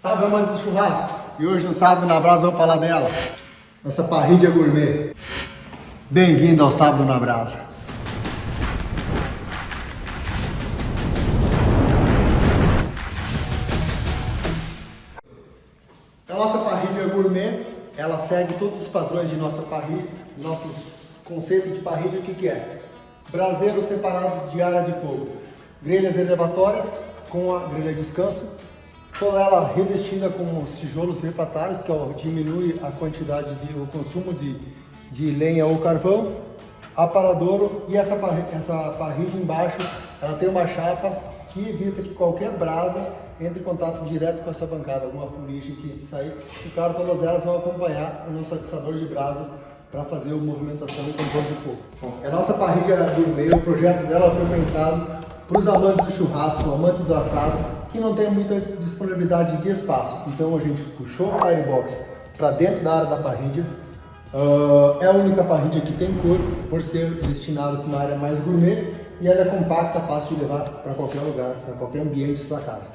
Salve amantes do churrasco! E hoje no Sábado na Brasa vamos falar dela. Nossa parrilha gourmet. Bem-vindo ao Sábado na Brasa. A nossa parrilha gourmet, ela segue todos os padrões de nossa parrilha, nossos conceitos de parrilha, o que, que é? Braseiro separado de área de fogo, grelhas elevatórias com a grelha descanso, toda ela revestida com tijolos refratários, que ó, diminui a quantidade de o consumo de, de lenha ou carvão, aparadouro e essa, essa parrilha embaixo, ela tem uma chapa que evita que qualquer brasa entre em contato direto com essa bancada, alguma fuligem que sair. E claro, todas elas vão acompanhar o nosso atiçador de brasa para fazer a movimentação e controle de fogo. Bom, a nossa parrilha gourmet, o projeto dela foi pensado para os amantes do churrasco, amantes do assado, que não tem muita disponibilidade de espaço. Então a gente puxou o firebox para dentro da área da parrilha. Uh, é a única parrilha que tem cor, por ser destinado para uma área mais gourmet, e ela é compacta, fácil de levar para qualquer lugar, para qualquer ambiente de sua casa.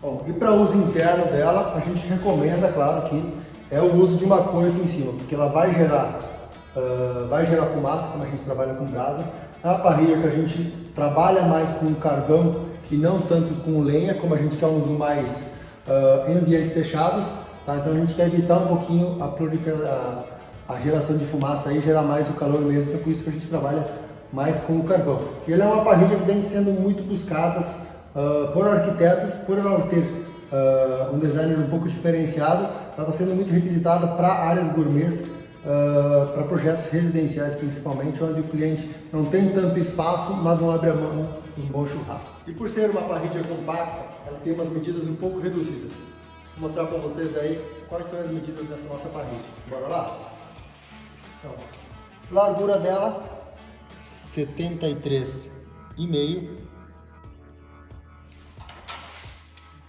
Bom, e para uso interno dela, a gente recomenda, claro, que é o uso de uma coifa em cima, porque ela vai gerar, uh, vai gerar fumaça, quando a gente trabalha com brasa. A parrilha que a gente trabalha mais com carvão e não tanto com lenha, como a gente quer um uso mais uh, em ambientes fechados, tá? então a gente quer evitar um pouquinho a, a, a geração de fumaça e gerar mais o calor mesmo, é por isso que a gente trabalha mais com o carvão. E ela é uma parrilha que vem sendo muito buscada uh, por arquitetos, por ela ter uh, um design um pouco diferenciado, ela está sendo muito requisitada para áreas gourmets, uh, para projetos residenciais principalmente, onde o cliente não tem tanto espaço, mas não abre a mão um bom churrasco. E por ser uma parrilha compacta, ela tem umas medidas um pouco reduzidas. Vou mostrar para vocês aí quais são as medidas dessa nossa parrilha. Bora lá? Então, largura dela, 73,5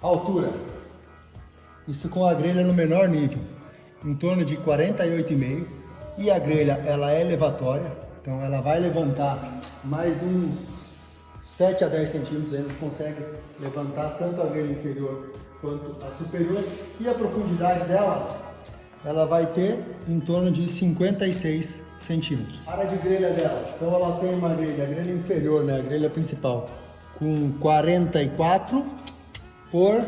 Altura. Isso com a grelha no menor nível, em torno de 48,5. E a grelha, ela é elevatória, então ela vai levantar mais uns 7 a 10 centímetros, a gente consegue levantar tanto a grelha inferior quanto a superior. E a profundidade dela, ela vai ter em torno de 56 centímetros. A área de grelha dela, então ela tem uma grelha, a grelha inferior, né, a grelha principal, com 44 por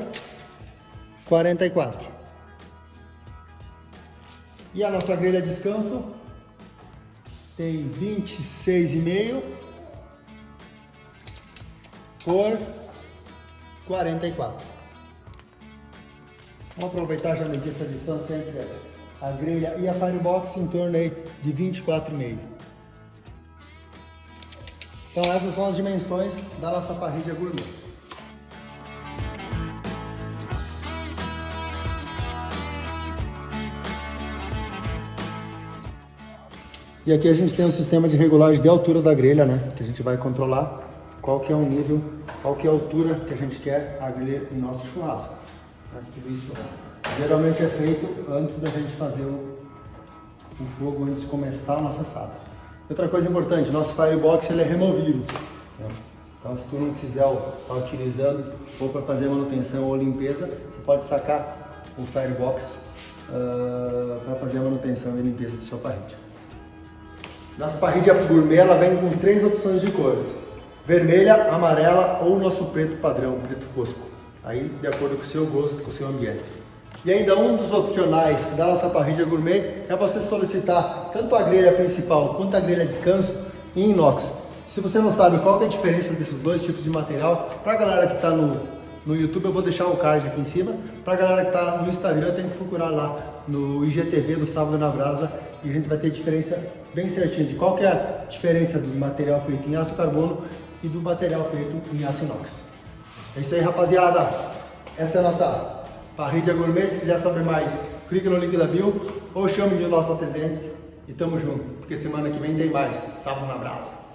44. E a nossa grelha descanso tem 26,5 por 44. Vamos aproveitar já medir essa distância entre a grelha e a firebox em torno aí de 24,5. Então essas são as dimensões da nossa parrilha gourmet. E aqui a gente tem um sistema de regulagem de altura da grelha, né? Que a gente vai controlar qual que é o nível, qual que é a altura que a gente quer a grelha em nosso churrasco. Né? Tudo isso geralmente é feito antes da gente fazer o, o fogo, antes de começar a nossa assada. Outra coisa importante, nosso firebox ele é removível. Né? Então se tu não quiser estar tá utilizando ou para fazer manutenção ou limpeza, você pode sacar o firebox uh, para fazer a manutenção e limpeza do seu parrilha. Nossa parrilha gourmet ela vem com três opções de cores. Vermelha, amarela ou nosso preto padrão, preto fosco. Aí de acordo com o seu gosto, com o seu ambiente. E ainda um dos opcionais da nossa parrilha gourmet é você solicitar tanto a grelha principal quanto a grelha descanso em inox. Se você não sabe qual é a diferença desses dois tipos de material, para a galera que está no, no YouTube eu vou deixar o card aqui em cima. Para a galera que está no Instagram tem que procurar lá no IGTV do Sábado na Brasa e a gente vai ter diferença bem certinha de qual é a diferença do material feito em aço carbono e do material feito em aço inox. É isso aí, rapaziada. Essa é a nossa parrilha gourmet. Se quiser saber mais, clique no link da bio ou chame de nossos atendentes e tamo junto, porque semana que vem tem mais Sábado na Brasa.